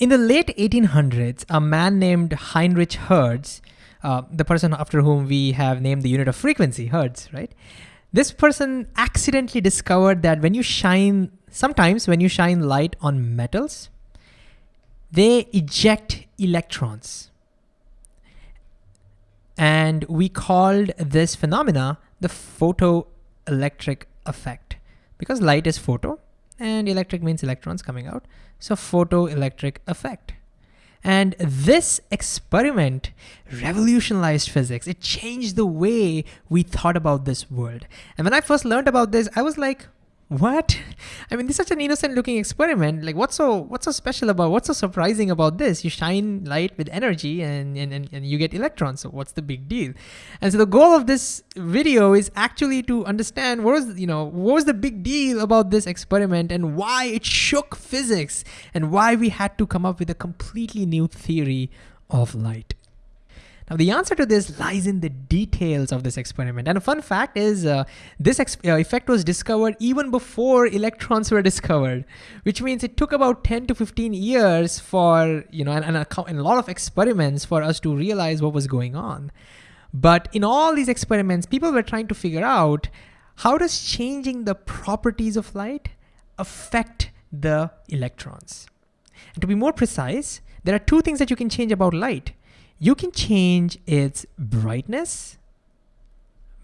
In the late 1800s, a man named Heinrich Hertz, uh, the person after whom we have named the unit of frequency, Hertz, right? This person accidentally discovered that when you shine, sometimes when you shine light on metals, they eject electrons. And we called this phenomena the photoelectric effect because light is photo and electric means electrons coming out. So photoelectric effect. And this experiment revolutionized physics. It changed the way we thought about this world. And when I first learned about this, I was like, what? I mean, this is such an innocent looking experiment. Like what's so what's so special about what's so surprising about this? You shine light with energy and, and, and, and you get electrons. So what's the big deal? And so the goal of this video is actually to understand what was, you know, what was the big deal about this experiment and why it shook physics and why we had to come up with a completely new theory of light. Now the answer to this lies in the details of this experiment. And a fun fact is uh, this uh, effect was discovered even before electrons were discovered, which means it took about 10 to 15 years for, you know, and, and, a, and a lot of experiments for us to realize what was going on. But in all these experiments, people were trying to figure out how does changing the properties of light affect the electrons? And to be more precise, there are two things that you can change about light you can change its brightness,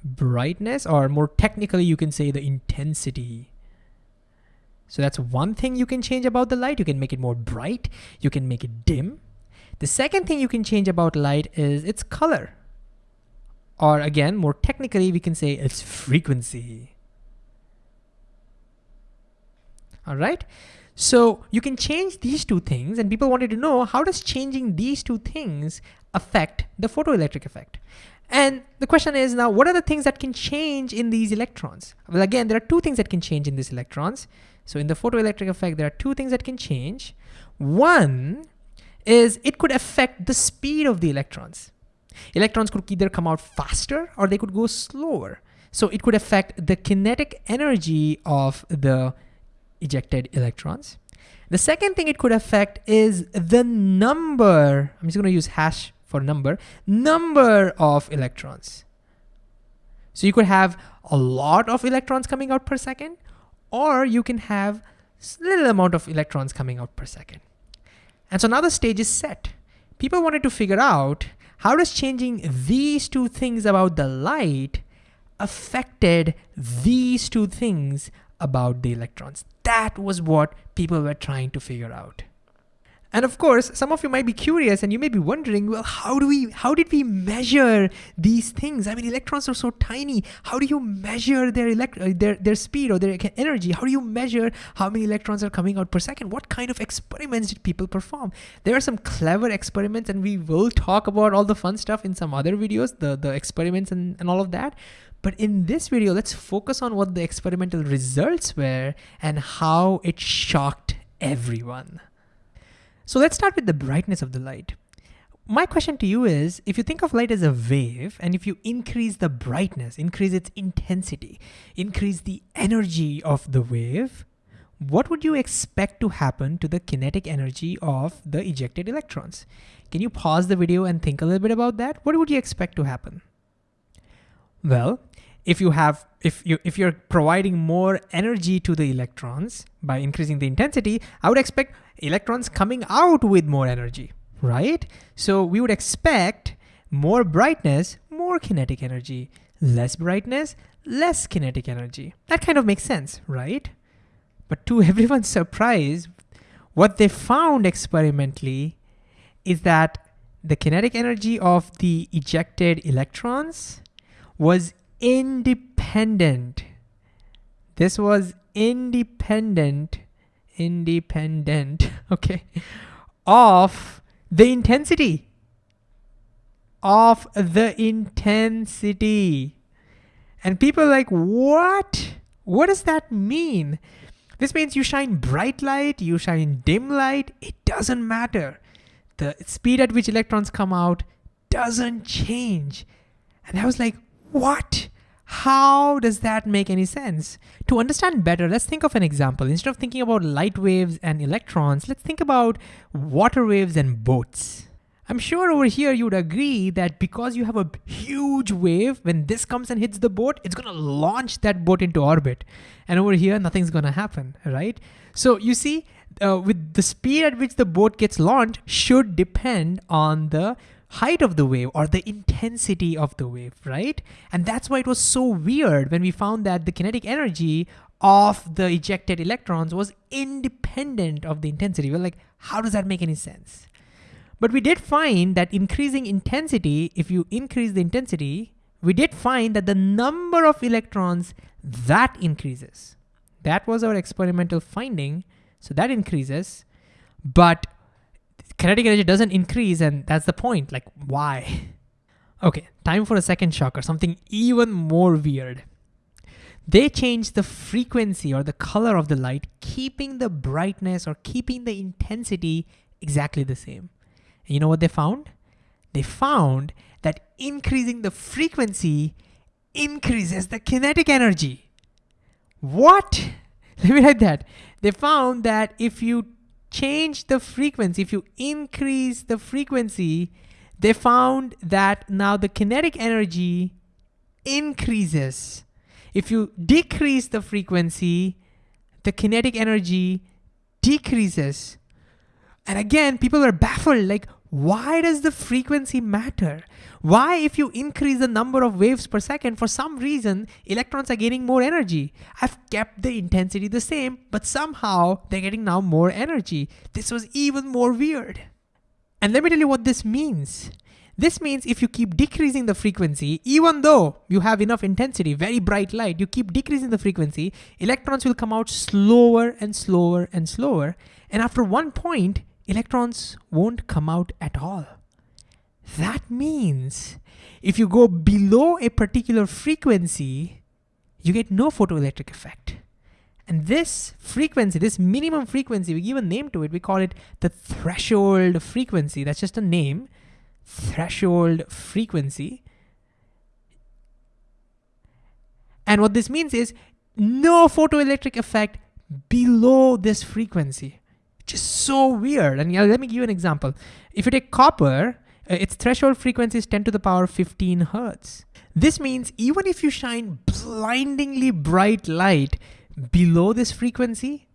brightness, or more technically, you can say the intensity. So that's one thing you can change about the light. You can make it more bright. You can make it dim. The second thing you can change about light is its color. Or again, more technically, we can say its frequency. All right. So you can change these two things and people wanted to know how does changing these two things affect the photoelectric effect? And the question is now, what are the things that can change in these electrons? Well, again, there are two things that can change in these electrons. So in the photoelectric effect, there are two things that can change. One is it could affect the speed of the electrons. Electrons could either come out faster or they could go slower. So it could affect the kinetic energy of the ejected electrons. The second thing it could affect is the number, I'm just gonna use hash for number, number of electrons. So you could have a lot of electrons coming out per second, or you can have a little amount of electrons coming out per second. And so now the stage is set. People wanted to figure out how does changing these two things about the light affected these two things about the electrons. That was what people were trying to figure out. And of course, some of you might be curious and you may be wondering, well, how do we, how did we measure these things? I mean, electrons are so tiny. How do you measure their elect, uh, their, their speed or their energy? How do you measure how many electrons are coming out per second? What kind of experiments did people perform? There are some clever experiments and we will talk about all the fun stuff in some other videos, the, the experiments and, and all of that. But in this video, let's focus on what the experimental results were and how it shocked everyone. So let's start with the brightness of the light. My question to you is, if you think of light as a wave, and if you increase the brightness, increase its intensity, increase the energy of the wave, what would you expect to happen to the kinetic energy of the ejected electrons? Can you pause the video and think a little bit about that? What would you expect to happen? Well, if you have if you if you're providing more energy to the electrons by increasing the intensity, I would expect electrons coming out with more energy, right? So we would expect more brightness, more kinetic energy, less brightness, less kinetic energy. That kind of makes sense, right? But to everyone's surprise, what they found experimentally is that the kinetic energy of the ejected electrons was independent. This was independent, independent, okay, of the intensity, of the intensity. And people like, what? What does that mean? This means you shine bright light, you shine dim light, it doesn't matter. The speed at which electrons come out doesn't change. And I was like, what? How does that make any sense? To understand better, let's think of an example. Instead of thinking about light waves and electrons, let's think about water waves and boats. I'm sure over here you would agree that because you have a huge wave, when this comes and hits the boat, it's gonna launch that boat into orbit. And over here, nothing's gonna happen, right? So you see, uh, with the speed at which the boat gets launched should depend on the height of the wave or the intensity of the wave, right? And that's why it was so weird when we found that the kinetic energy of the ejected electrons was independent of the intensity. We're like, how does that make any sense? But we did find that increasing intensity, if you increase the intensity, we did find that the number of electrons that increases. That was our experimental finding. So that increases, but kinetic energy doesn't increase and that's the point, like why? Okay, time for a second shocker, something even more weird. They changed the frequency or the color of the light, keeping the brightness or keeping the intensity exactly the same. And you know what they found? They found that increasing the frequency increases the kinetic energy. What? Let me write that. They found that if you change the frequency, if you increase the frequency, they found that now the kinetic energy increases. If you decrease the frequency, the kinetic energy decreases. And again, people are baffled like, why does the frequency matter? Why, if you increase the number of waves per second, for some reason, electrons are gaining more energy? I've kept the intensity the same, but somehow they're getting now more energy. This was even more weird. And let me tell you what this means. This means if you keep decreasing the frequency, even though you have enough intensity, very bright light, you keep decreasing the frequency, electrons will come out slower and slower and slower. And after one point, electrons won't come out at all. That means if you go below a particular frequency, you get no photoelectric effect. And this frequency, this minimum frequency, we give a name to it. We call it the threshold frequency. That's just a name, threshold frequency. And what this means is no photoelectric effect below this frequency just so weird. And yeah, let me give you an example. If you take copper, uh, its threshold frequency is 10 to the power 15 hertz. This means even if you shine blindingly bright light below this frequency,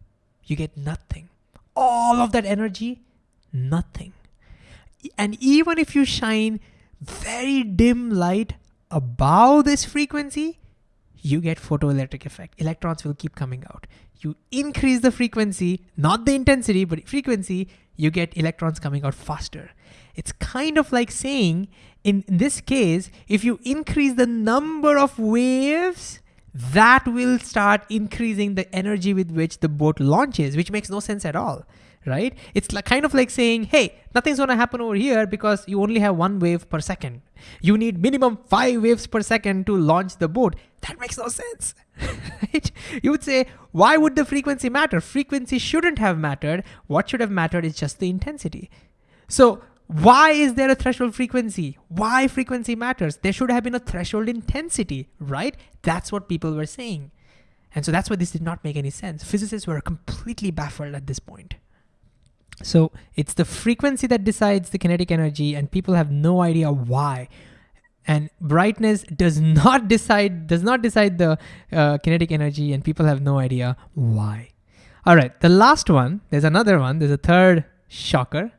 you get nothing. All of that energy, nothing. And even if you shine very dim light above this frequency, you get photoelectric effect. Electrons will keep coming out. You increase the frequency, not the intensity, but frequency, you get electrons coming out faster. It's kind of like saying, in, this case, if you increase the number of waves, that will start increasing the energy with which the boat launches, which makes no sense at all right? It's like kind of like saying, hey, nothing's gonna happen over here because you only have one wave per second. You need minimum five waves per second to launch the boat. That makes no sense? You would say, why would the frequency matter? Frequency shouldn't have mattered. What should have mattered is just the intensity. So why is there a threshold frequency? Why frequency matters? There should have been a threshold intensity, right? That's what people were saying. And so that's why this did not make any sense. Physicists were completely baffled at this point. So it's the frequency that decides the kinetic energy and people have no idea why. And brightness does not decide does not decide the uh, kinetic energy and people have no idea why. All right, the last one, there's another one, there's a third shocker.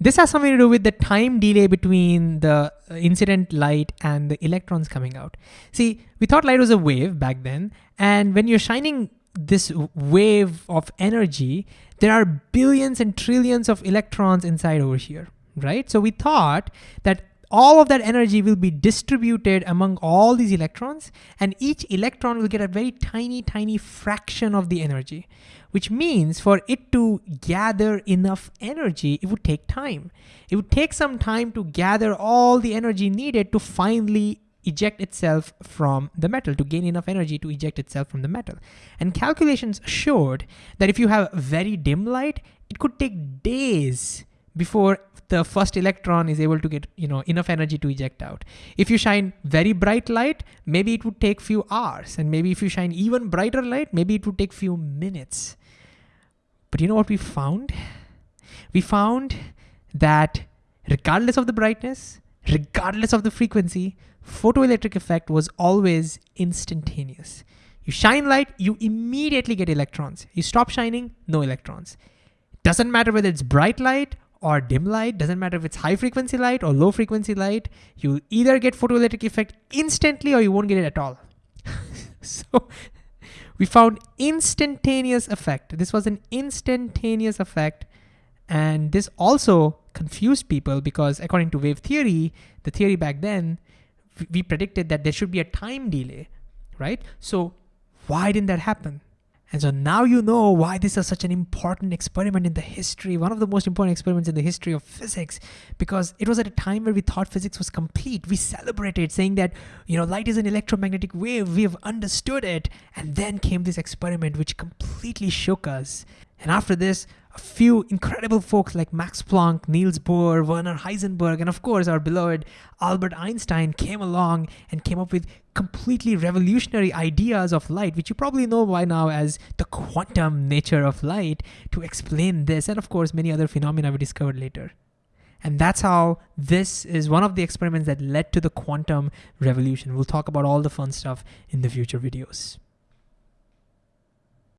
This has something to do with the time delay between the uh, incident light and the electrons coming out. See, we thought light was a wave back then, and when you're shining this wave of energy, there are billions and trillions of electrons inside over here, right? So we thought that all of that energy will be distributed among all these electrons and each electron will get a very tiny, tiny fraction of the energy, which means for it to gather enough energy, it would take time. It would take some time to gather all the energy needed to finally eject itself from the metal, to gain enough energy to eject itself from the metal. And calculations showed that if you have very dim light, it could take days before the first electron is able to get you know enough energy to eject out. If you shine very bright light, maybe it would take few hours, and maybe if you shine even brighter light, maybe it would take few minutes. But you know what we found? We found that regardless of the brightness, regardless of the frequency, photoelectric effect was always instantaneous. You shine light, you immediately get electrons. You stop shining, no electrons. Doesn't matter whether it's bright light or dim light, doesn't matter if it's high frequency light or low frequency light, you either get photoelectric effect instantly or you won't get it at all. so we found instantaneous effect. This was an instantaneous effect. And this also confused people because according to wave theory, the theory back then, we predicted that there should be a time delay, right? So why didn't that happen? And so now you know why this is such an important experiment in the history, one of the most important experiments in the history of physics, because it was at a time where we thought physics was complete. We celebrated saying that, you know, light is an electromagnetic wave. We have understood it. And then came this experiment which completely shook us. And after this, a few incredible folks like Max Planck, Niels Bohr, Werner Heisenberg, and of course our beloved Albert Einstein came along and came up with completely revolutionary ideas of light, which you probably know by now as the quantum nature of light, to explain this and of course many other phenomena we discovered later. And that's how this is one of the experiments that led to the quantum revolution. We'll talk about all the fun stuff in the future videos.